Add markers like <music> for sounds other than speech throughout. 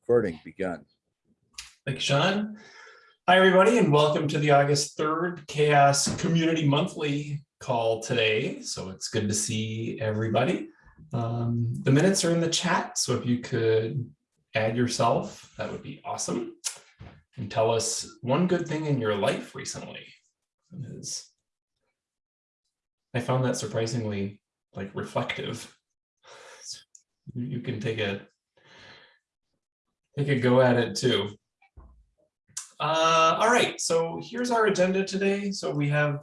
Recording begun. Thank you, Sean. Hi, everybody, and welcome to the August 3rd CHAOSS Community Monthly call today. So it's good to see everybody. Um, the minutes are in the chat, so if you could add yourself, that would be awesome. And tell us one good thing in your life recently. Is- I found that surprisingly like reflective. You can take a take a go at it too. Uh, all right, so here's our agenda today. So we have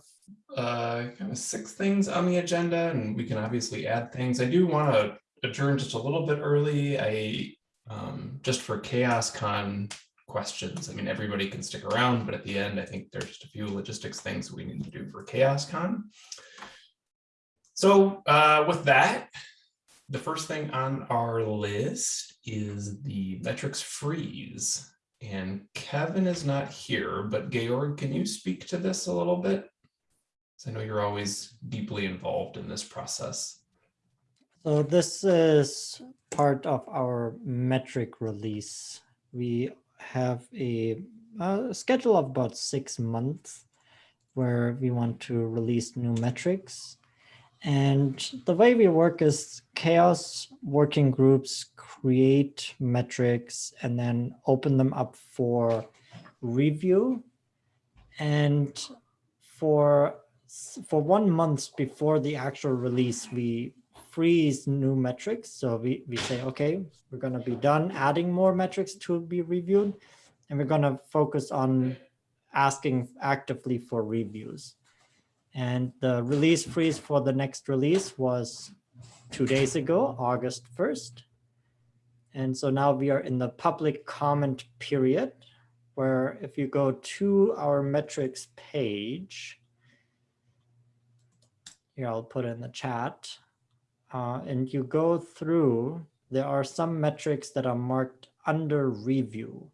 uh, kind of six things on the agenda and we can obviously add things. I do want to adjourn just a little bit early. I um, just for CHAOSScon questions. I mean, everybody can stick around, but at the end, I think there's just a few logistics things we need to do for Chaos Con. So uh, with that, the first thing on our list is the metrics freeze. And Kevin is not here, but Georg, can you speak to this a little bit? Because I know you're always deeply involved in this process. So this is part of our metric release. We have a, a schedule of about six months where we want to release new metrics. And the way we work is CHAOSS working groups create metrics and then open them up for review. And for for one month before the actual release, we freeze new metrics. So we, we say, okay, we're going to be done adding more metrics to be reviewed. And we're going to focus on asking actively for reviews. And the release freeze for the next release was two days ago, August 1st. And so now we are in the public comment period where if you go to our metrics page, here I'll put in the chat, uh, and you go through, there are some metrics that are marked under review.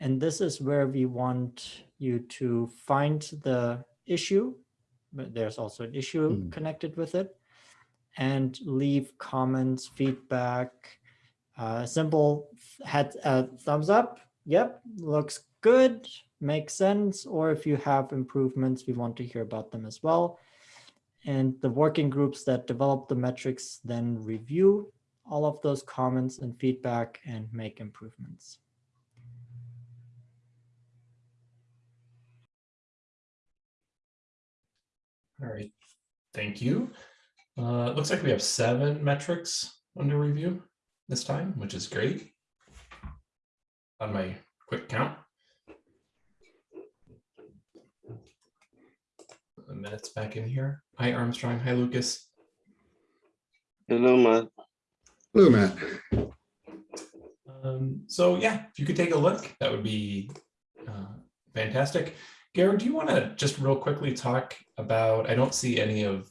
And this is where we want you to find the issue, there's also an issue Mm. connected with it, and leave comments, feedback, uh, simple head, uh, thumbs up. Yep, looks good, makes sense. Or if you have improvements, we want to hear about them as well. And the working groups that develop the metrics then review all of those comments and feedback and make improvements. All right, thank you. Uh, it looks like we have seven metrics under review this time, which is great. On my quick count. The minutes back in here. Hi Armstrong, hi Lucas. Hello, Matt. Hello, Matt. Um, so yeah, if you could take a look, that would be uh, fantastic. Garrett, do you want to just real quickly talk about, I don't see any of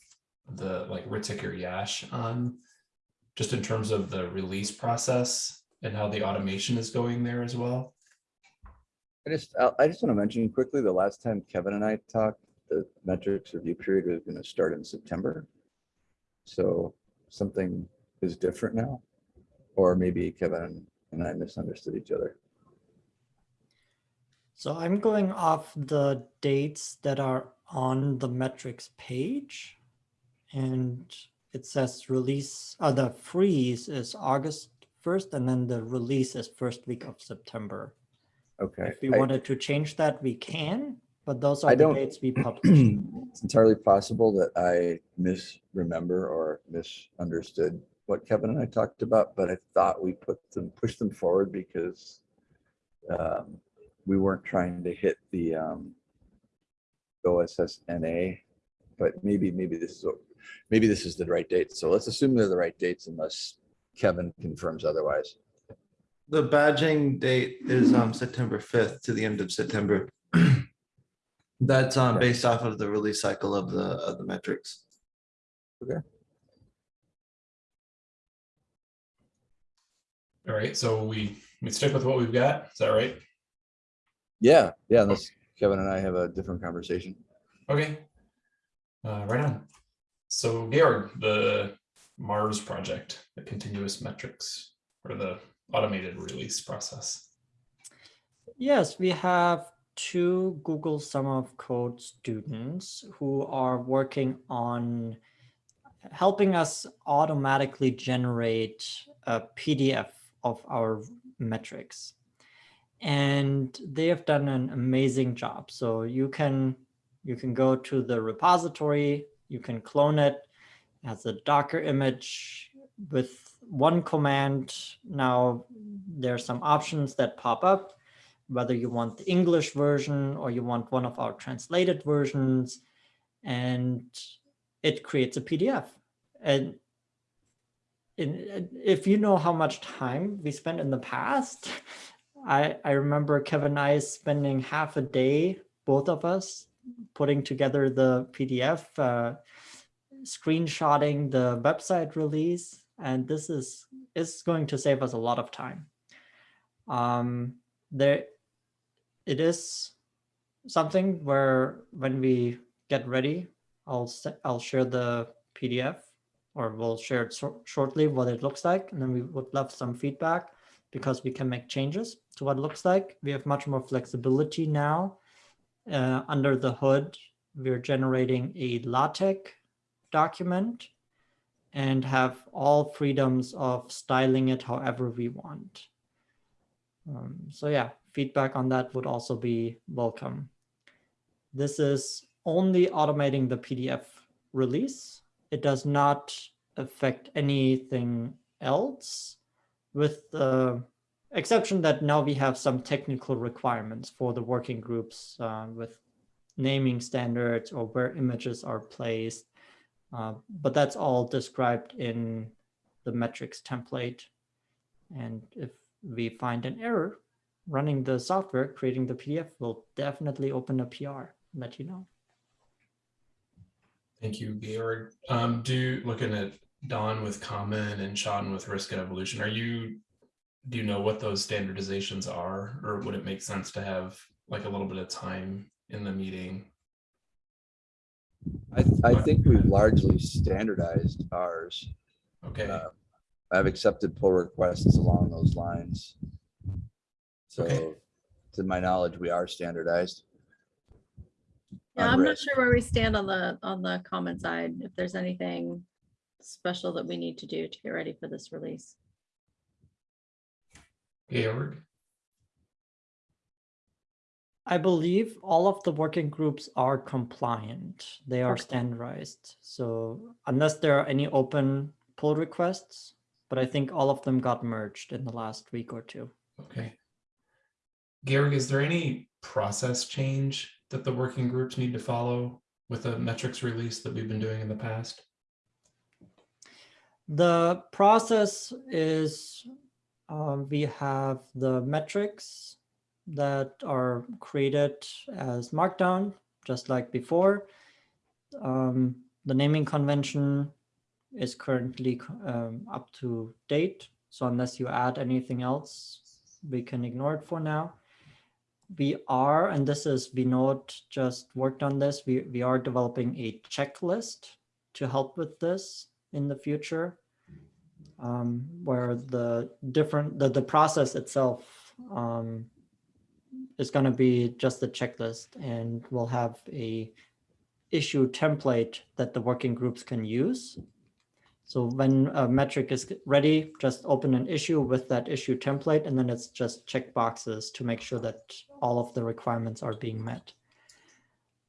the like Ritik or Yash on, just in terms of the release process and how the automation is going there as well. I just, I just want to mention quickly, the last time Kevin and I talked, the metrics review period was going to start in September. So something is different now, or maybe Kevin and I misunderstood each other. So I'm going off the dates that are on the metrics page. And it says release, uh, the freeze is August 1st, and then the release is first week of September. Okay. If we I- wanted to change that, we can, but those I are the don't- dates we <clears throat> publish. It's entirely possible that I misremember or misunderstood what Kevin and I talked about, but I thought we put them, pushed them forward because um, we weren't trying to hit the um, OSSNA, but maybe, maybe this is, maybe this is the right date. So let's assume they're the right dates unless Kevin confirms otherwise. The badging date is um September fifth to the end of September. <clears throat> That's um Okay. based off of the release cycle of the of the metrics. Okay. All right, so we, we stick with what we've got, is that right? Yeah, yeah, unless Kevin and I have a different conversation. Okay. Uh, right on. So Georg, the Mars project, the continuous metrics, or the automated release process? Yes, we have two Google Summer of Code students who are working on helping us automatically generate a PDF of our metrics. And they have done an amazing job. So you can you can go to the repository, you can clone it as a Docker image with one command. Now there are some options that pop up whether you want the English version or you want one of our translated versions, and it creates a PDF. And in, if you know how much time we spent in the past, I, I remember Kevin and I spending half a day, both of us, putting together the PDF, uh, screenshotting the website release, and this is, is going to save us a lot of time. Um, there, it is something where when we get ready, I'll I'll share the PDF or we'll share it shor- shortly what it looks like, and then we would love some feedback because we can make changes to what it looks like. We have much more flexibility now. Uh, under the hood, we're generating a LaTeX document and have all freedoms of styling it however we want. Um, so yeah, feedback on that would also be welcome. This is only automating the PDF release. It does not affect anything else with the exception that now we have some technical requirements for the working groups uh, with naming standards or where images are placed. Uh, but that's all described in the metrics template. And if we find an error, running the software, creating the PDF will definitely open a PR, and let you know. Thank you, Georg. Um, do looking at Dawn with Common and Sean with Risk and Evolution, are you, do you know what those standardizations are? Or would it make sense to have like a little bit of time in the meeting? I, I think we've largely standardized ours. Okay, Uh, I've accepted pull requests along those lines. Okay. So to my knowledge, we are standardized. Yeah, I'm not sure where we stand on the, on the comment side, if there's anything special that we need to do to get ready for this release. Georg, I believe all of the working groups are compliant. They are Okay. standardized. So unless there are any open pull requests, but I think all of them got merged in the last week or two. okay. Georg, is there any process change that the working groups need to follow with the metrics release that we've been doing in the past? The process is um, we have the metrics that are created as Markdown, just like before. Um, the naming convention is currently um, up to date. So unless you add anything else, we can ignore it for now. We are, and this is Vinod just worked on this, we, we are developing a checklist to help with this in the future um, where the different the, the process itself um, is going to be just a checklist and we'll have a issue template that the working groups can use. So when a metric is ready just open an issue with that issue template and then it's just check boxes to make sure that all of the requirements are being met.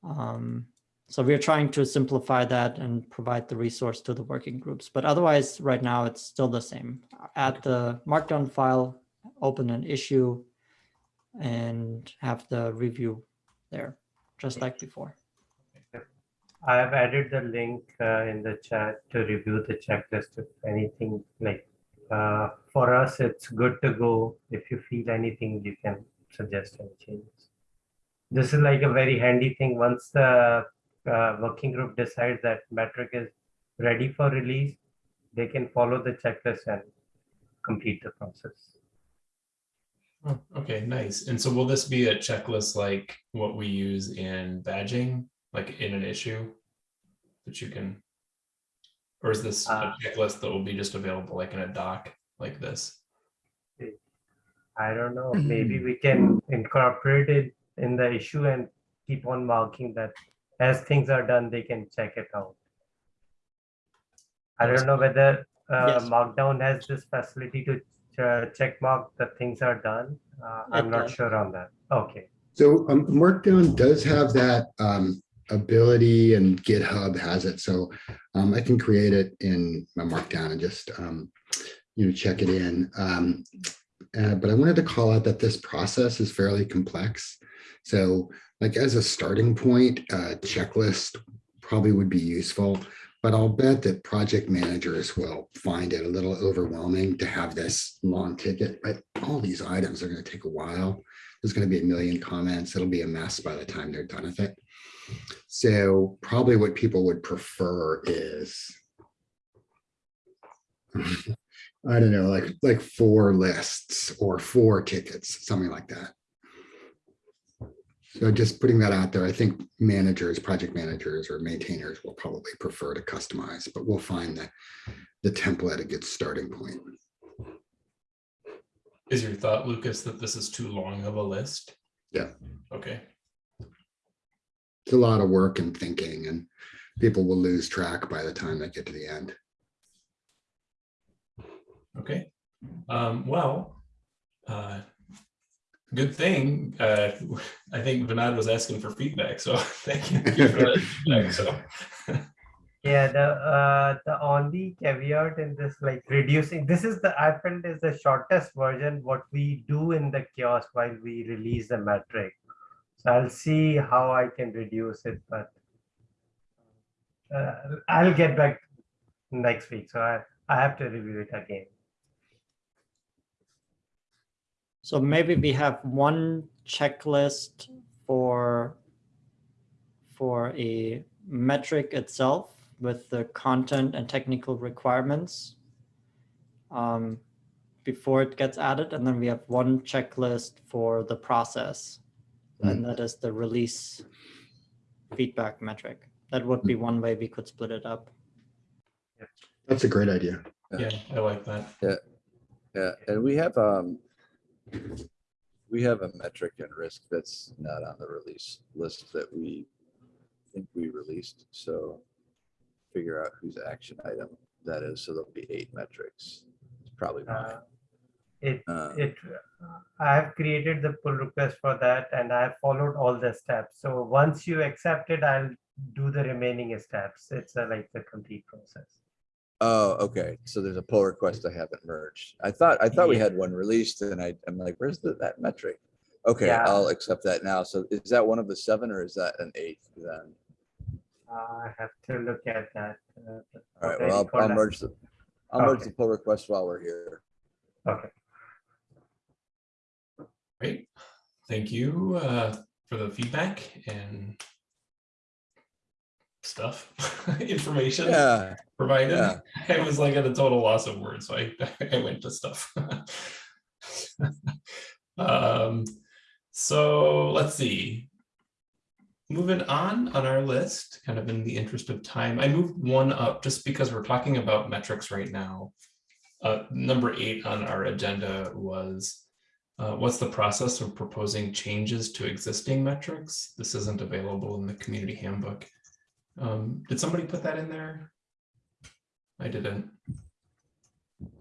Um, so we're trying to simplify that and provide the resource to the working groups. But otherwise, right now, it's still the same. Add the markdown file, open an issue, and have the review there, just like before. I have added the link uh, in the chat to review the checklist if anything like uh, for us it's good to go if you feel anything you can suggest any changes this is like a very handy thing once the uh, working group decides that metric is ready for release they can follow the checklist and complete the process Oh, Okay, nice. And so will this be a checklist like what we use in badging, like in an issue? That you can? Or is this a Uh, checklist that will be just available like in a doc like this? I don't know, maybe we can incorporate it in the issue and keep on marking that as things are done, they can check it out. I don't know whether uh, Yes. Markdown has this facility to uh, check mark that things are done. Uh, I'm It not sure on that. Okay, So um, Markdown does have that um, ability and GitHub has it. So um, I can create it in my Markdown and just, um, you know, check it in. Um, uh, But I wanted to call out that this process is fairly complex. So like as a starting point, uh, checklist probably would be useful. But I'll bet that project managers will find it a little overwhelming to have this long ticket, but all these items are going to take a while there's going to be a million comments. It'll be a mess by the time they're done with it. So probably what people would prefer is <laughs> I don't know, like like four lists or four tickets, something like that. So just putting that out there, I think managers, project managers or maintainers will probably prefer to customize, but we'll find the the template a good starting point. Is your thought, Lucas, that this is too long of a list? Yeah. Okay, It's a lot of work and thinking and people will lose track by the time they get to the end. okay. Um, well, uh, good thing, uh, I think Vinod was asking for feedback, so <laughs> thank you for that feedback, so. yeah, the uh, the only caveat in this, like reducing, this is the, I felt is the shortest version, what we do in the kiosk while we release the metric. So I'll see how I can reduce it, but uh, I'll get back next week, so I, I have to review it again. So maybe we have one checklist for for a metric itself with the content and technical requirements um, before it gets added, and then we have one checklist for the process, and that is the release feedback metric. That would be one way we could split it up. That's a great idea. Yeah, I like that. Yeah. Yeah, and we have, um, we have a metric and risk that's not on the release list that we think we released, so figure out whose action item that is, so there'll be eight metrics. It's probably mine. Uh, It, Uh, it, I have created the pull request for that and I have followed all the steps. So once you accept it, I'll do the remaining steps. It's a, like the complete process. Oh, okay, so there's a pull request I haven't merged. I thought, I thought we had one released and I, I'm like, where's the, that metric? Okay, Yeah. I'll accept that now. So is that one of the seven or is that an eighth then? I have to look at that. uh, All right, well, I'll- I'll that. merge the, I'll merge Okay. the pull request while we're here. Okay, Great, thank you uh, for the feedback and stuff, <laughs> information Yeah, provided. yeah. I was like at a total loss of words, so I, <laughs> I went to stuff. <laughs> Um, so let's see. Moving on on our list, kind of in the interest of time, I moved one up just because we're talking about metrics right now. Uh, number eight on our agenda was uh, what's the process of proposing changes to existing metrics? This isn't available in the community handbook. Um, did somebody put that in there? I didn't.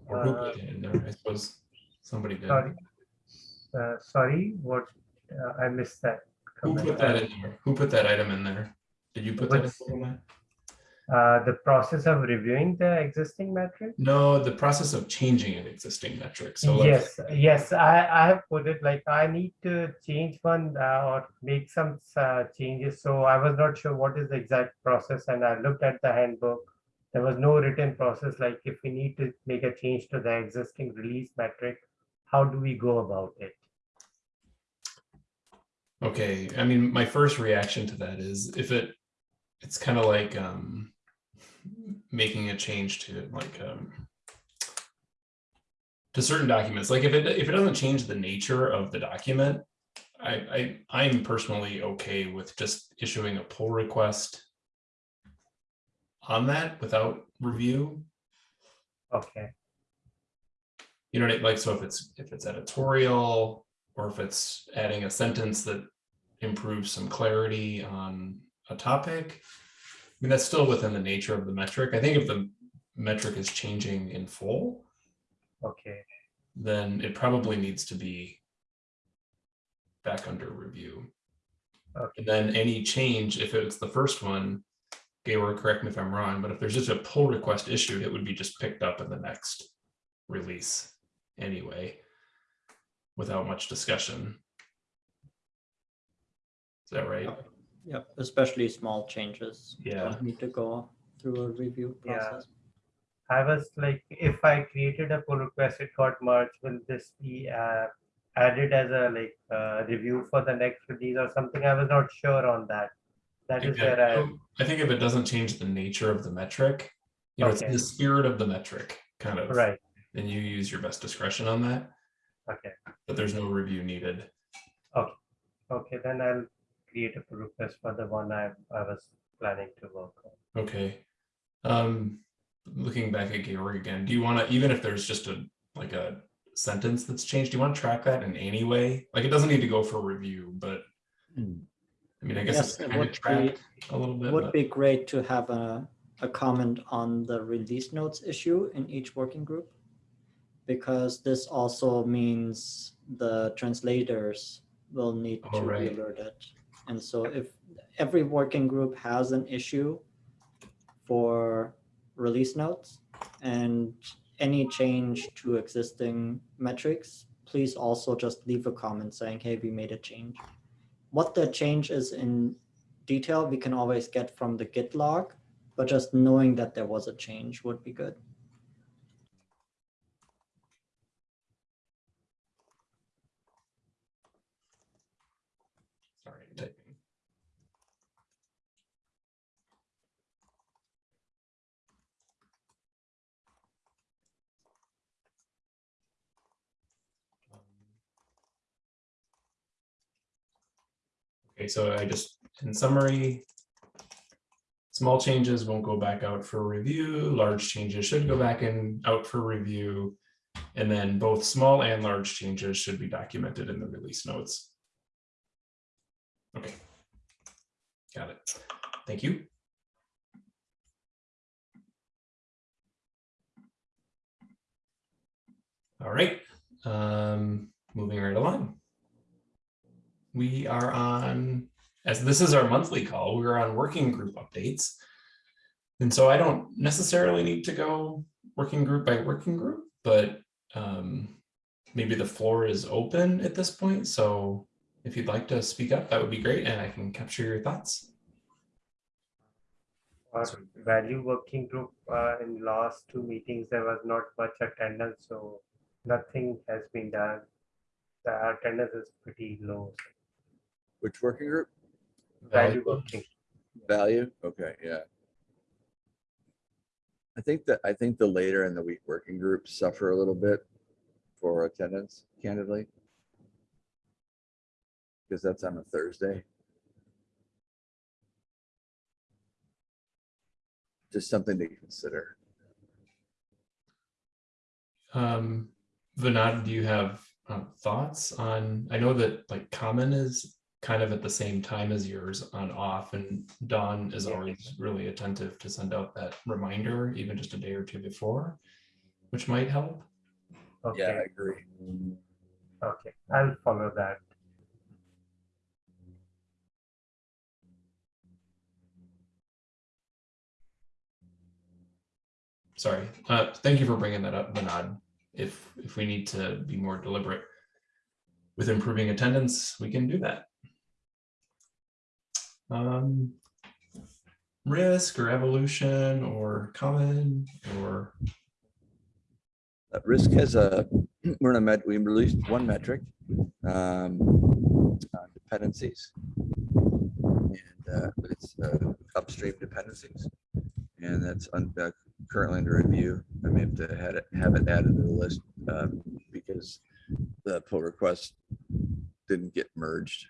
Or who put it in there? I suppose somebody did. sorry. Uh, sorry, what, uh, I missed that. Who put that in there? Who put that item in there? Did you put that in there? Uh, the process of reviewing the existing metric? No, the process of changing an existing metric. So like, Yes, yes, I, I have put it like I need to change one uh, or make some uh, changes. So I was not sure what is the exact process and I looked at the handbook. There was no written process, like if we need to make a change to the existing release metric, how do we go about it? Okay, I mean, my first reaction to that is if it, it's kind of like um making a change to like um to certain documents, like if it if it doesn't change the nature of the document, I I I'm personally okay with just issuing a pull request on that without review. Okay, You know, what I- like, so if it's, if it's editorial, or if it's adding a sentence that improves some clarity on a topic. I mean, that's still within the nature of the metric. I think if the metric is changing in full, Okay, then it probably needs to be back under review. Okay. And then any change, if it's the first one, Gaylord, correct me if I'm wrong, but if there's just a pull request issued, it would be just picked up in the next release anyway, without much discussion. Is that right? Yep, especially small changes. Yeah. don't Need to go through a review process. Yeah. I was like, if I created a pull request, it got merged, will this be uh, added as a like uh, review for the next release or something? I was not sure on that. That is Okay, where I, I think if it doesn't change the nature of the metric, you know, it's the spirit of the metric, kind of. right, Then you use your best discretion on that, okay, but there's no review needed. Okay. Okay, then I'll create a pull request for the one I, I was planning to work on. Okay. Um, looking back at Georg again, do you want to, even if there's just a, like a sentence that's changed, do you want to track that in any way? Like, it doesn't need to go for review, but Hmm. I mean, I guess Yes, it's it of would be, tracked a little bit. would but- be great to have a, a comment on the release notes issue in each working group. Because this also means the translators will need Oh, to be right. alerted. And so if every working group has an issue for release notes and any change to existing metrics, please also just leave a comment saying, hey, we made a change. What the change is in detail, we can always get from the Git log, but just knowing that there was a change would be good. Sorry, I'm typing. Okay, so I just, in summary, small changes won't go back out for review, large changes should go back in, out for review. And then both small and large changes should be documented in the release notes. Okay. Got it. Thank you. All right, um, moving right along. We are on, as this is our monthly call, we're on working group updates. And so I don't necessarily need to go working group by working group, but um, maybe the floor is open at this point. So if you'd like to speak up, that would be great, and I can capture your thoughts. Our value working group, uh, in last two meetings, there was not much attendance, so nothing has been done. The attendance is pretty low. Which working group? Value Value. working, Value? Okay, yeah. I think that, I think the later in the week working groups suffer a little bit for attendance, candidly. Because that's on a Thursday. Just something to consider. Um, Vinod, do you have um, thoughts on, I know that like common is kind of at the same time as yours on off and Dawn is Yeah. always really attentive to send out that reminder, even just a day or two before, which might help. Yeah, I agree. okay, I'll follow that. Sorry. Uh, thank you for bringing that up, Vinod. If, if we need to be more deliberate with improving attendance, we can do that. Um, risk or evolution or common or, Uh, Risk has a, <clears throat> we're in a met, we released one metric. um, on Dependencies. And uh, it's uh, upstream dependencies. And that's un- uh, currently under review. I may have to had it, have it added to the list um, because the pull request didn't get merged.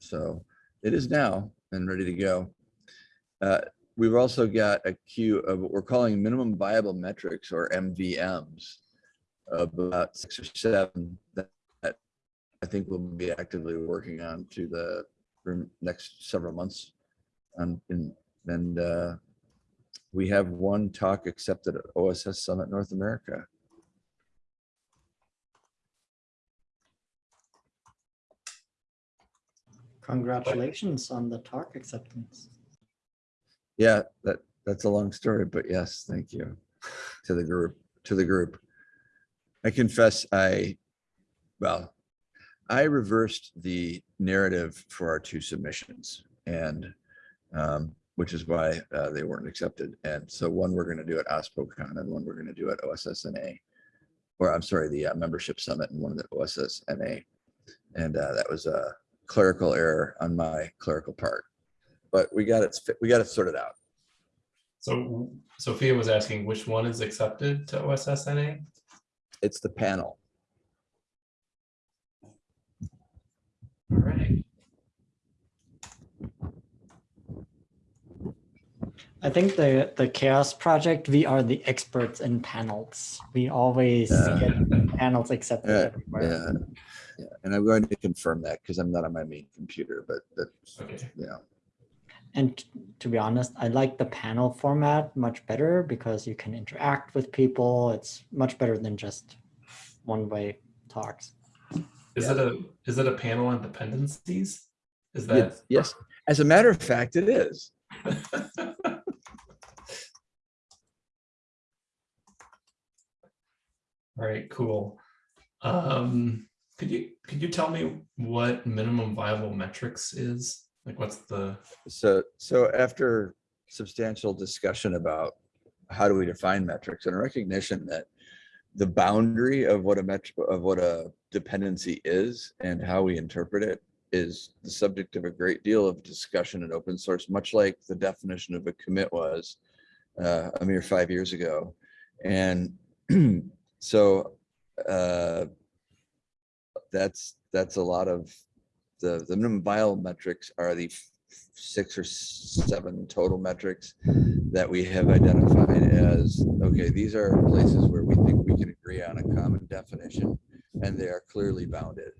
So it is now and ready to go. Uh, We've also got a queue of what we're calling minimum viable metrics or MVMs. about six or seven that, I think we'll be actively working on to the next several months. And, and, and, uh, we have one talk accepted at OSS Summit North America. Congratulations on the talk acceptance. Yeah, that, that's a long story, but yes, thank you to the group, to the group. I confess I, well, I reversed the narrative for our two submissions and um, which is why uh, they weren't accepted. And so one we're going to do at OSPOCon and one we're going to do at OSSNA. Or I'm sorry, the uh, membership summit and one of the OSSNA. And uh, that was a clerical error on my clerical part. But we got it, we got it sorted out. So Sophia was asking which one is accepted to OSSNA? It's the panel. All right. I think the the CHAOSS project we are the experts in panels. We always Yeah. get panels accepted Yeah, everywhere. Yeah, yeah. And I'm going to confirm that because I'm not on my main computer, but that's, Okay. you know, And to be honest, I like the panel format much better because you can interact with people. It's much better than just one-way talks. Is it a, is it a panel on dependencies? Is that? yes, yes. As a matter of fact, it is. <laughs> All right, cool. Um, could you, could you tell me what minimum viable metrics is? Like what's the, So, so after substantial discussion about how do we define metrics and a recognition that the boundary of what a metric, of what a dependency is and how we interpret it is the subject of a great deal of discussion in open source, much like the definition of a commit was uh, a mere five years ago. And <clears throat> so uh, that's, that's a lot of the, the minimum metrics are the six or seven total metrics that we have identified as, okay, these are places where we think we can agree on a common definition and they are clearly bounded.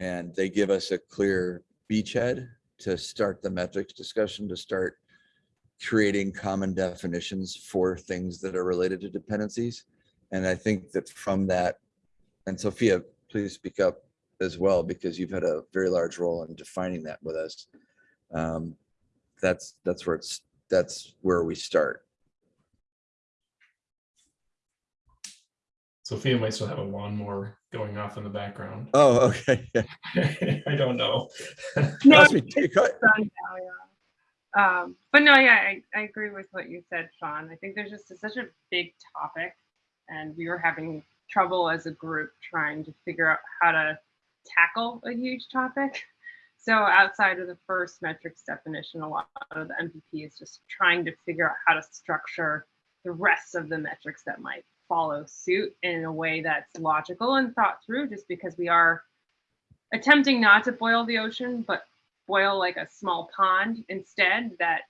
And they give us a clear beachhead to start the metrics discussion, to start creating common definitions for things that are related to dependencies. And I think that from that, and Sophia, please speak up as well, because you've had a very large role in defining that with us. Um, That's, that's where it's, that's where we start. Sophia might still have a lawnmower going off in the background. Oh, okay. <laughs> I don't know. No, Trust me, it's take a- done now, yeah. Um, but no, yeah, I, I agree with what you said, Sean. I think there's just a- such a big topic and we were having trouble as a group trying to figure out how to tackle a huge topic. So outside of the first metrics definition, a lot of the MPP is just trying to figure out how to structure the rest of the metrics that might follow suit in a way that's logical and thought through, just because we are attempting not to boil the ocean, but boil like a small pond instead that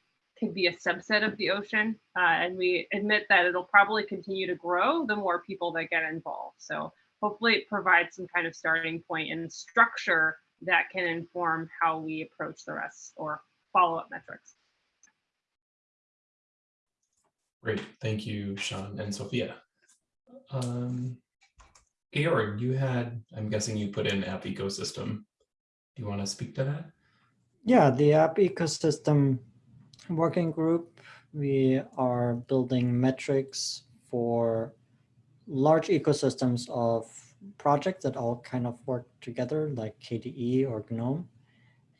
could be a subset of the ocean. Uh, and we admit that it'll probably continue to grow the more people that get involved. So hopefully it provides some kind of starting point and structure that can inform how we approach the rest or follow-up metrics. Great, thank you, Sean and Sophia. Um, Georg, you had, I'm guessing you put in app ecosystem. Do you want to speak to that? Yeah, the app ecosystem working group, we are building metrics for large ecosystems of projects that all kind of work together like KDE or GNOME.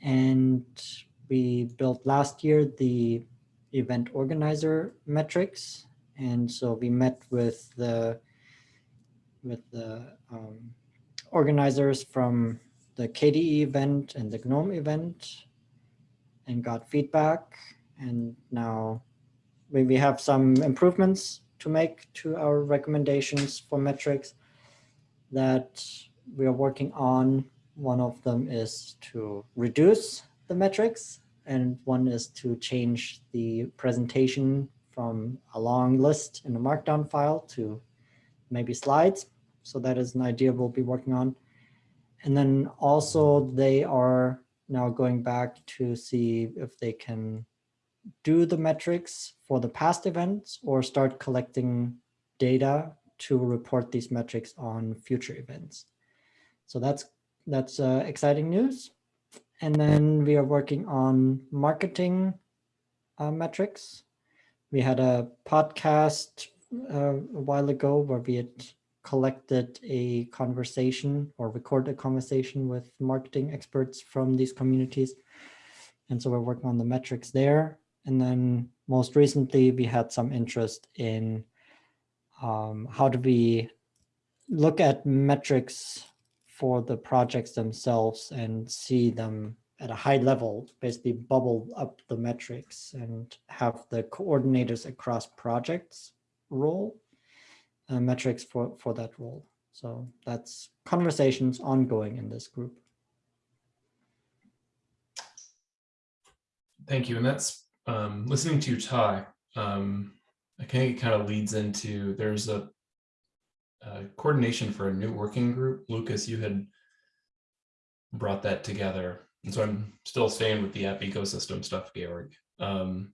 And we built last year the event organizer metrics. And so we met with the with the um, organizers from the KDE event and the GNOME event and got feedback. And now we, we have some improvements to make to our recommendations for metrics that we are working on. One of them is to reduce the metrics and one is to change the presentation from a long list in a markdown file to maybe slides. So that is an idea we'll be working on. And then also they are now going back to see if they can do the metrics for the past events or start collecting data to report these metrics on future events. So that's that's uh, exciting news. And then we are working on marketing uh, metrics. We had a podcast uh, a while ago where we had collected a conversation or recorded a conversation with marketing experts from these communities. And so we're working on the metrics there. And then most recently, we had some interest in um, how do we look at metrics for the projects themselves and see them at a high level, basically bubble up the metrics and have the coordinators across projects role uh, metrics for, for that role. So that's conversations ongoing in this group. Thank you. And that's um, listening to you talk. Um, I think it kind of leads into there's a, a coordination for a new working group. Lucas, you had brought that together. And so I'm still staying with the app ecosystem stuff, Georg. Um,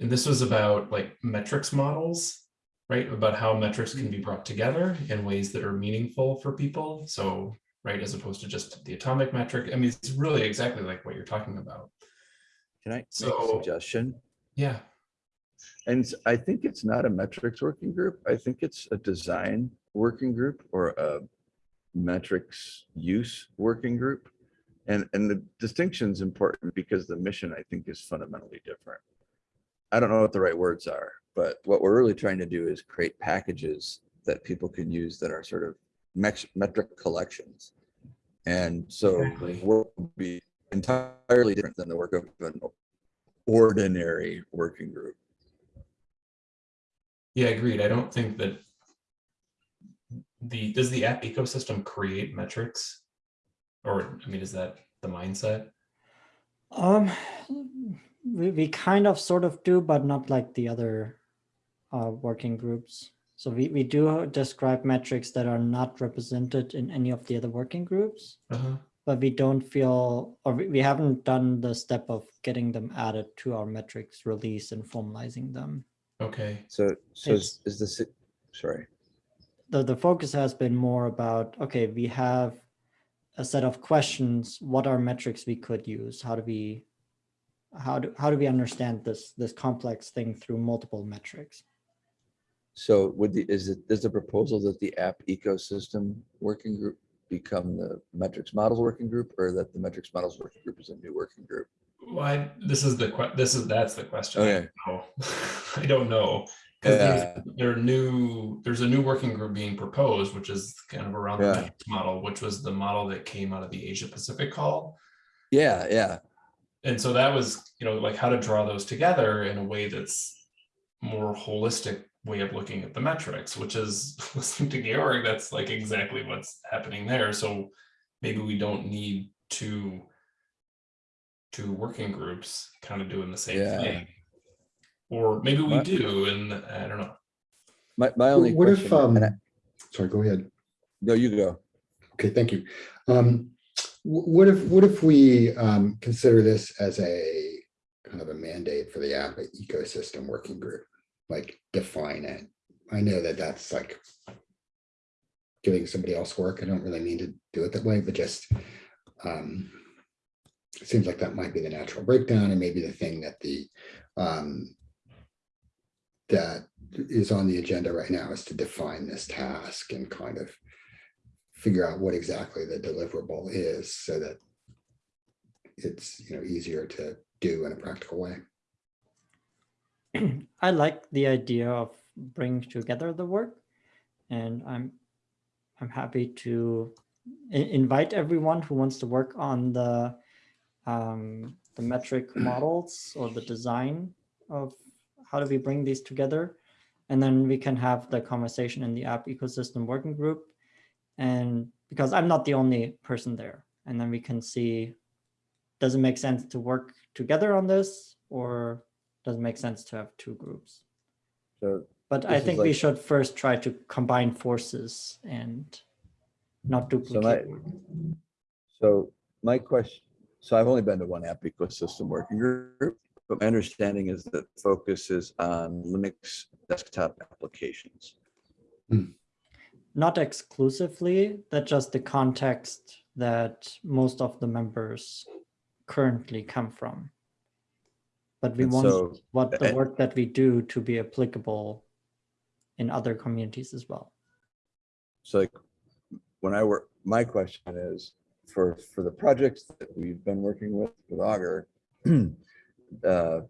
and this was about like metrics models, right? About how metrics can be brought together in ways that are meaningful for people. So, right, as opposed to just the atomic metric. I mean, it's really exactly like what you're talking about. Can I make a So- suggestion? Yeah. And I think it's not a metrics working group. I think it's a design working group or a metrics use working group. And, and the distinction is important because the mission, I think, is fundamentally different. I don't know what the right words are, but what we're really trying to do is create packages that people can use that are sort of metric collections. And so Exactly. will be entirely different than the work of an ordinary working group. Yeah, agreed. I don't think that the, does the app ecosystem create metrics? Or, I mean, is that the mindset? Um, we, we kind of sort of do, but not like the other uh, working groups. So we, we do describe metrics that are not represented in any of the other working groups, Uh-huh. But we don't feel, or we, we haven't done the step of getting them added to our metrics release and formalizing them. Okay, So, so is It's- is this, sorry, the, the focus has been more about, okay, we have a set of questions. What are metrics we could use? How do we, how do, how do we understand this, this complex thing through multiple metrics? so would the, is it, is the proposal that the app ecosystem working group become the metrics models working group or that the metrics models working group is a new working group? why, this is the, this is, that's the question. I Okay. don't oh, know. <laughs> I don't know. 'Cause there's- Yeah. there are new, there's a new working group being proposed, which is kind of around the metrics model, which was the model that came out of the Asia Pacific call. Yeah, yeah, And so that was, you know, like how to draw those together in a way that's more holistic way of looking at the metrics, which is <laughs> listening to Georg, that's like exactly what's happening there. So maybe we don't need two two working groups kind of doing the same Yeah. thing. Or maybe we My- do, and I don't know. my, my only What if, question, and I- um, sorry, go ahead. no, you go. Okay, thank you. Um, what if, what if we, um, consider this as a kind of a mandate for the app ecosystem working group? Like define it. I know that that's like giving somebody else work. I don't really mean to do it that way, but just, um, it seems like that might be the natural breakdown and maybe the thing that the, um, that is on the agenda right now is to define this task and kind of figure out what exactly the deliverable is so that it's, you know, easier to do in a practical way. <clears throat> I like the idea of bringing together the work and I'm I'm happy to invite everyone who wants to work on the um, the metric <clears throat> models or the design of how do we bring these together. And then we can have the conversation in the app ecosystem working group. And because I'm not the only person there and then we can see does it make sense to work together on this or does it make sense to have two groups? So But I This is think we should first try to combine forces and not So my, duplicate. so my question, so I've only been to one app ecosystem working group, but my understanding is that focus is on Linux desktop applications. Hmm. Not exclusively, that's just the context that most of the members currently come from. But we And want so- what the work that we do to be applicable in other communities as well. So like, when I work, my question is, for, for the projects that we've been working with, with Augur, <clears throat> uh,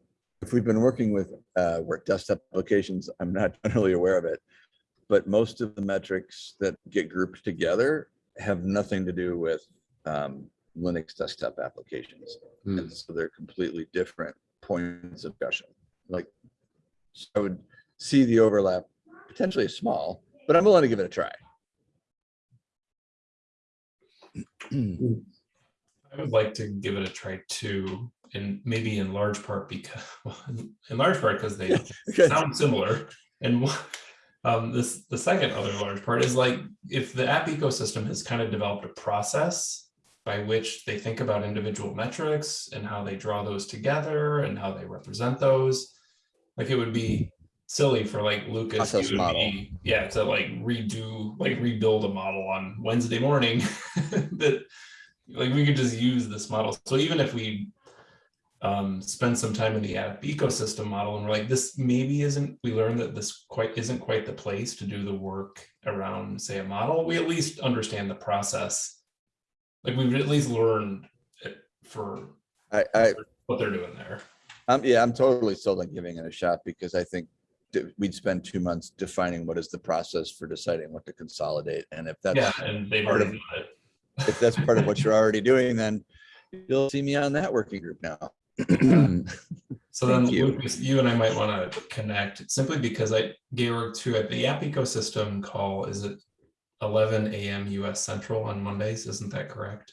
if we've been working with, uh, work desktop applications, I'm not <laughs> generally aware of it. But most of the metrics that get grouped together have nothing to do with, um, Linux desktop applications. Hmm. And so they're completely different points of discussion. Like, so I would see the overlap potentially small, but I'm willing to give it a try. I would like to give it a try too, and maybe in large part because, <laughs> well, in- large part because they <laughs> sound similar. And um, this, the second other large part is like, if the app ecosystem has kind of developed a process by which they think about individual metrics and how they draw those together and how they represent those. Like it would be silly for like Lucas, to you and model. me, yeah, to like redo, like rebuild a model on Wednesday morning <laughs> that like we could just use this model. So even if we um, spend some time in the app ecosystem model and we're like, this maybe isn't, we learned that this quite isn't quite the place to do the work around, say, a model. We at least understand the process. Like we've at least learned it for I, I, what they're doing there. I'm, yeah, I'm totally sold on giving it a shot because I think we'd spend two months defining what is the process for deciding what to consolidate. And if that's, Yeah, and they've part already of- <laughs> if that's part of what you're already doing, then you'll see me on that working group now. <clears throat> So then you. Lucas, you and I might want to connect simply because I, Georg, too, at the app ecosystem call, is it 11 AM US Central on Mondays? Isn't that correct?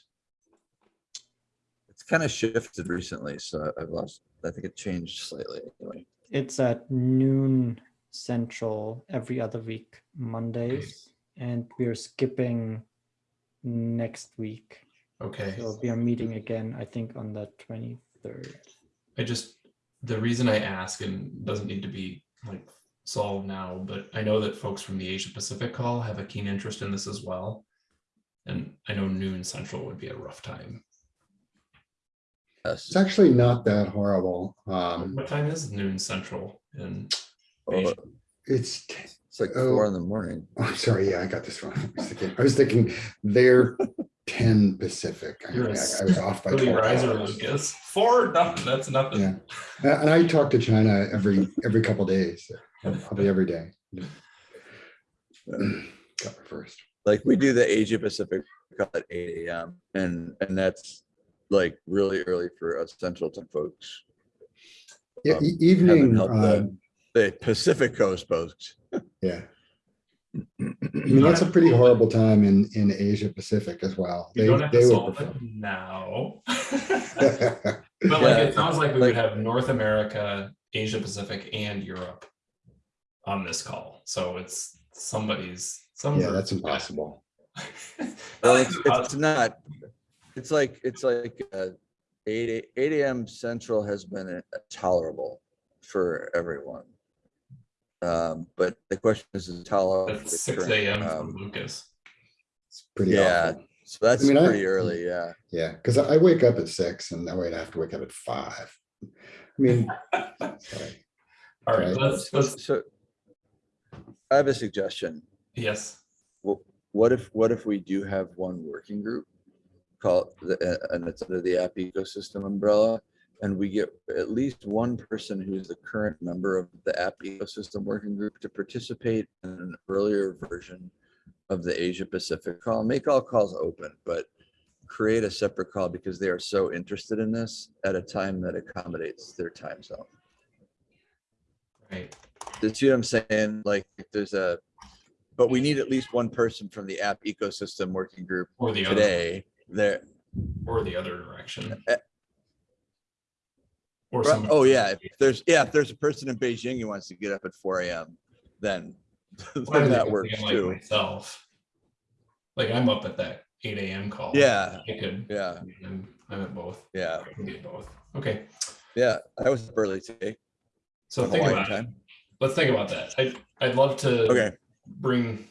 It's kind of shifted recently, so I've lost, I think it changed slightly. anyway. It's at noon central every other week, Mondays, and we're skipping next week. Okay. So we are meeting again, I think, on the twenty-third. I just, the reason I ask and doesn't need to be like solved now, but I know that folks from the Asia Pacific call have a keen interest in this as well. And I know noon central would be a rough time. It's actually not that horrible. Um, What time is noon central in Oh, Asia? it's, It's like Oh. four in the morning. oh, I'm sorry, yeah, I got this wrong. <laughs> I was thinking, I was thinking they're ten Pacific. I You're a I was off by Early 12 riser, hours. Lucas. Four, nothing, <laughs> that's nothing. Yeah. And and I talk to China every, every couple days, probably <laughs> every day. <clears throat> Got my first. Like we do the Asia Pacific call at eight AM and, and that's like really early for us central time folks. Yeah, Um, evening, uh, the- The Pacific Coast folks. <laughs> yeah. <clears throat> I mean, that's a pretty horrible time in, in Asia Pacific as well. You They, don't have they would solve prefer. it now. <laughs> But like, Yeah, it sounds like we like- would have North America, Asia Pacific and Europe on this call. So it's somebody's, some. Yeah, that's impossible. <laughs> Well, it's, it's not, it's like, it's like uh, eight, eight AM central has been uh, tolerable for everyone. Um, but the question is, is tolerable. That's six AM for um, Lucas. It's pretty Yeah, awful. so that's I mean, I- pretty early, yeah. Yeah, because I wake up at six and that way I have to wake up at five. I mean, sorry. <laughs> All right, Right. let's, let's, So I have a suggestion. yes. Wh- What if, what if we do have one working group? Called, the- uh, and it's under the app ecosystem umbrella. And we get at least one person who's the current member of the app ecosystem working group to participate in an earlier version of the Asia Pacific call. Make all calls open, but create a separate call because they are so interested in this at a time that accommodates their time zone. Right. You see what I'm saying? Like, if there's a, but we need at least one person from the app ecosystem working group Or the other, today there. or the other direction. Eh. Or Right, some. Oh, yeah, if there's, yeah, if there's a person in Beijing who wants to get up at four AM, then, <laughs> then that works like too. Myself. Like I'm up at that eight AM call. Yeah. I could, Yeah, I'm, I'm at both. yeah, I can be at both. Okay, yeah. I was up early today. so think about it. Time. Let's think about that. I, I'd love to. Okay, bring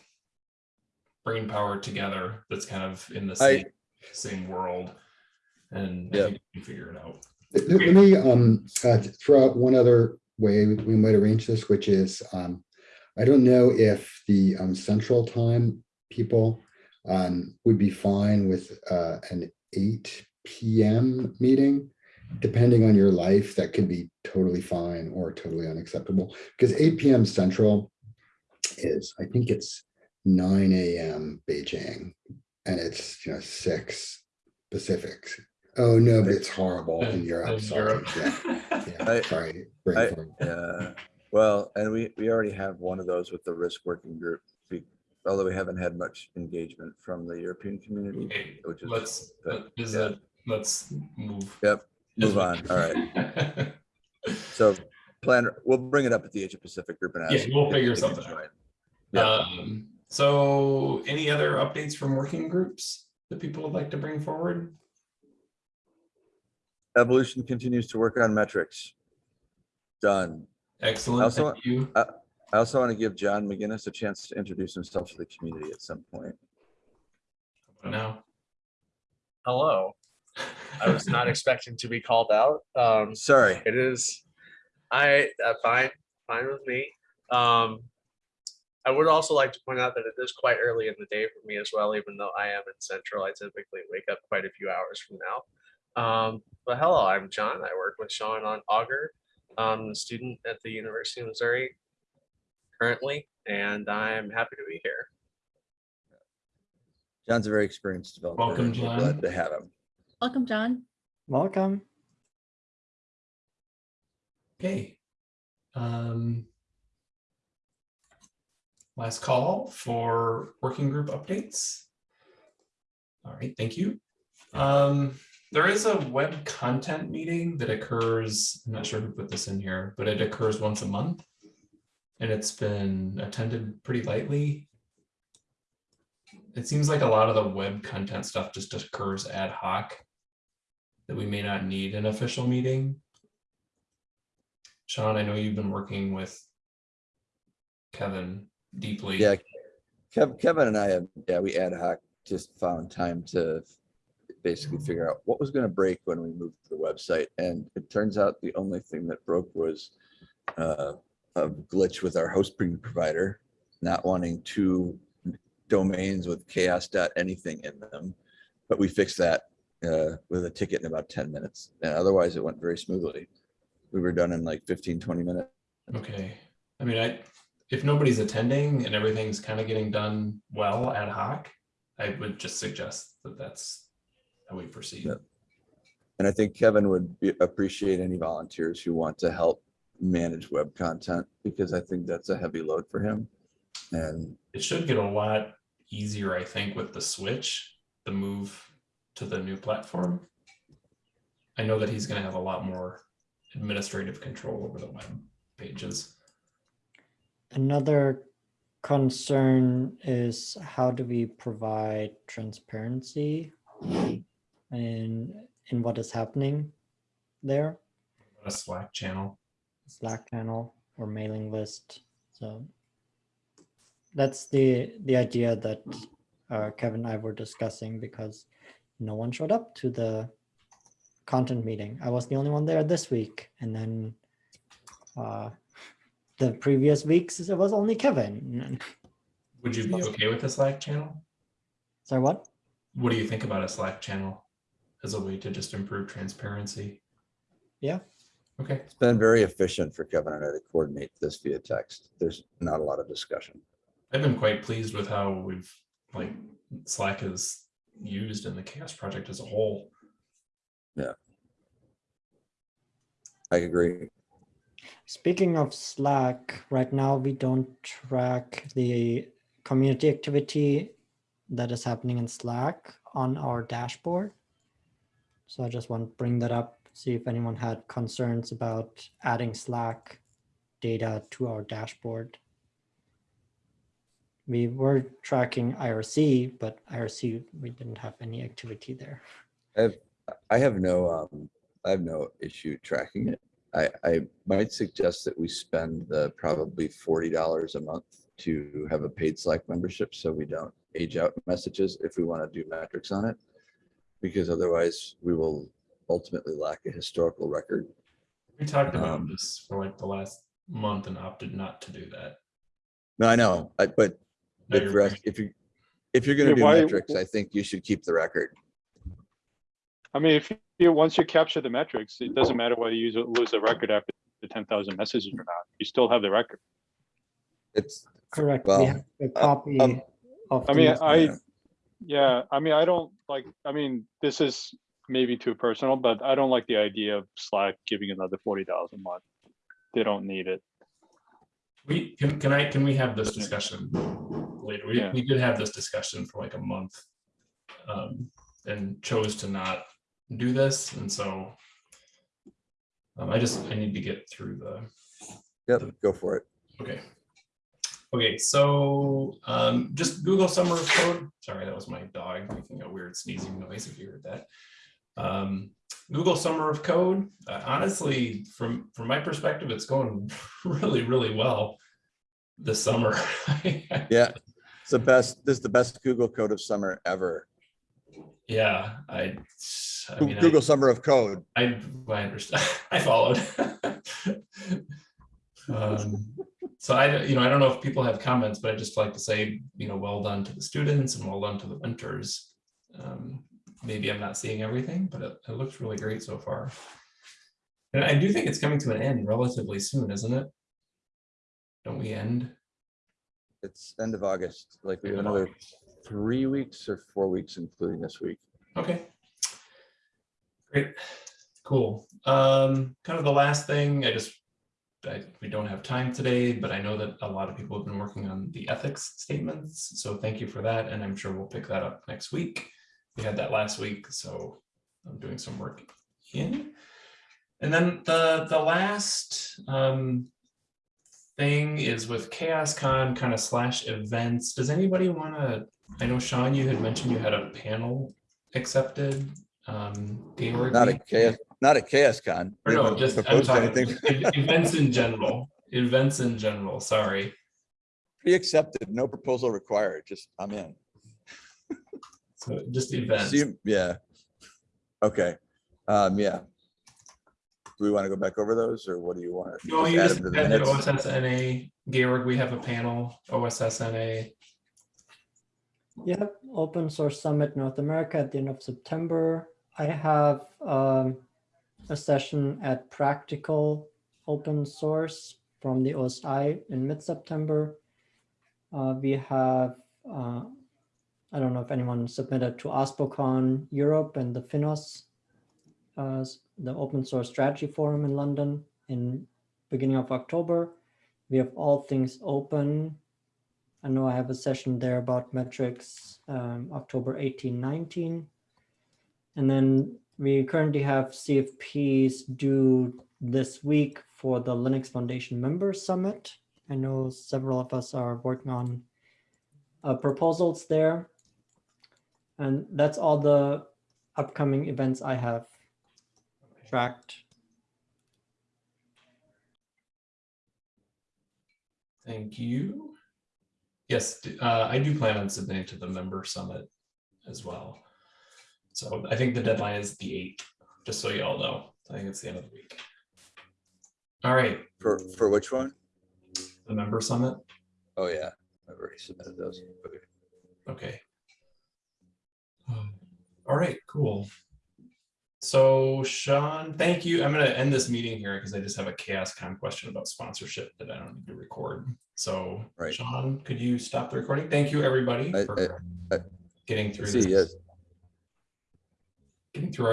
brain power together that's kind of in the I- same same world and I Yeah. think we can figure it out. Let let me um uh, throw out one other way we we might arrange this, which is um, I don't know if the um central time people um would be fine with uh an eight PM meeting. Depending on your life, that could be totally fine or totally unacceptable, because eight PM central is, I think it's nine AM Beijing, and it's, you know, six Pacifics. Oh, no, but it's horrible in In- Europe. in Sorry. Europe. Yeah, <laughs> yeah, I- sorry. I- fog. yeah. Well, and we, we already have one of those with the risk working group. be- Although we haven't had much engagement from the European community, Okay, which is. let's, but, is yeah. it, let's move. Yep, move on. All right. <laughs> So plan, we'll bring it up at the Asia Pacific group and ask. Yeah, we'll figure something out. Yeah. Um, so any other updates from working groups that people would like to bring forward? Evolution continues to work on metrics. Done. Excellent, Also- thank you. I also want to give John McGinnis a chance to introduce himself to the community at some point. Now. Hello. I was not expecting to be called out. Um, Sorry. it is, I, uh, fine, fine with me. Um, I would also like to point out that it is quite early in the day for me as well, even though I am in Central. I typically wake up quite a few hours from now. Um, but hello, I'm John. I work with Sean on Augur. I'm a student at the University of Missouri currently, and I'm happy to be here. John's a very experienced developer. Welcome, and we're John. Glad to have him. Welcome, John. Welcome. Okay. Um. Last call for working group updates. All right, thank you. Um, there is a web content meeting that occurs, I'm not sure who put this in here, but it occurs once a month. And it's been attended pretty lightly. It seems like a lot of the web content stuff just occurs ad hoc. That we may not need an official meeting. Sean, I know you've been working with Kevin deeply. Yeah. Kev, Kevin and I have, yeah, we ad hoc just found time to basically figure out what was going to break when we moved to the website. And it turns out the only thing that broke was uh, a glitch with our hosting provider, not wanting two domains with CHAOSS dot anything in them. But we fixed that uh, with a ticket in about 10 minutes. And otherwise it went very smoothly. We were done in like 15, 20 minutes. Okay, I mean, I, if nobody's attending and everything's kind of getting done well ad hoc, I would just suggest that that's how we proceed. Yeah. And I think Kevin would be- appreciate any volunteers who want to help manage web content because I think that's a heavy load for him. And It should get a lot easier, I think, with the switch, the move to the new platform. I know that he's gonna have a lot more administrative control over the web pages. Another concern is how do we provide transparency in in what is happening there, A Slack channel. Slack channel or mailing list. So that's the the idea that uh, Kevin and I were discussing because no one showed up to the content meeting. I was the only one there this week, and then uh, the previous weeks it was only Kevin. Would you be okay with a Slack channel? Sorry, what? What do you think about a Slack channel as a way to just improve transparency? Yeah. Okay, it's been very efficient for Kevin and I to coordinate this via text. There's not a lot of discussion. I've been quite pleased with how we've, like, Slack is used in the CHAOSS Project as a whole. Yeah. I agree. Speaking of Slack, right now we don't track the community activity that is happening in Slack on our dashboard. So I just want to bring that up, see if anyone had concerns about adding Slack data to our dashboard. We were tracking IRC, but IRC, we didn't have any activity there. I have no, um, I have no issue tracking it. I, I might suggest that we spend the probably forty dollars a month to have a paid Slack membership, so we don't age out messages if we want to do metrics on it. Because otherwise we will ultimately lack a historical record. We talked about Um, this for like the last month and opted not to do that. No, I know, I- but No, if you're you're, if you, if you're gonna Yeah, do why- metrics, I think you should keep the record. I mean, if you, once you capture the metrics, it doesn't matter whether you lose the record after the ten thousand messages or not. You still have the record. It's, Correct. Well, We have a copy um, of. I mean, the- I, yeah. yeah, I mean, I don't like, I mean, this is maybe too personal, but I don't like the idea of Slack giving another forty dollars a month. They don't need it. We, can, can I, can we have this discussion later? We, Yeah. we did have this discussion for like a month. um, And chose to not do this, and so. um, I just, I need to get through the, yep, go for it. okay. Okay, so um, just Google Summer of Code. Sorry, that was my dog making a weird sneezing noise if you heard that. Um, Google Summer of Code, uh, honestly, from, from my perspective, it's going <laughs> really, really well this summer. <laughs> Yeah, it's the best, this is the best Google code of summer ever. Yeah, I, I mean, I- Google Summer of Code. I, I understand, <laughs> I followed. Um, So I, you know, I don't know if people have comments, but I'd just like to say, you know, well done to the students and well done to the mentors. Um, Maybe I'm not seeing everything, but it, it looks really great so far. And I do think it's coming to an end relatively soon, isn't it? Don't we end? It's end of August, like we have another three weeks or four weeks, including this week. Okay. Great, cool. Um, kind of the last thing, I just, I, we don't have time today, but I know that a lot of people have been working on the ethics statements. So thank you for that, and I'm sure we'll pick that up next week. We had that last week, so I'm doing some work in. And then the, the last, um, thing is with CHAOSScon kind of slash events. Does anybody want to, I know Sean, you had mentioned you had a panel accepted. Um, Gaylord, Not a CHAOSS, not a CHAOSScon. or no, haven't just, I'm proposed talking anything. ev- events in general, events in general, sorry. Pre-accepted, no proposal required, just I'm in. So just events. See, yeah. Okay, um, yeah. Do we want to go back over those or what do you want? No, you add just them to the added minutes? OSSNA, Gaylord, we have a panel, OSSNA. Yep, Open Source Summit North America at the end of September. I have um, a session at Practical Open Source from the OSI in mid-September. Uh, we have, uh, I don't know if anyone submitted to OSPOCon Europe and the FINOS, uh, the Open Source Strategy Forum in London in beginning of October. We have All Things Open I know I have a session there about metrics, um, October 18, 19. And then we currently have CFPs due this week for the Linux Foundation Members Summit. I know several of us are working on uh, proposals there. And that's all the upcoming events I have tracked. Thank you. Yes, uh, I do plan on submitting to the member summit as well. So I think the deadline is the eighth, just so you all know. I think it's the end of the week. All right, For, for which one? the member summit, Oh, yeah, I've already submitted those. Okay. okay. Um, All right, cool. So Sean, thank you. I'm gonna end this meeting here because I just have a CHAOSScon question about sponsorship that I don't need to record. So Right. Sean, could you stop the recording? Thank you, everybody, I- for I- getting through See, this. yes, Getting through our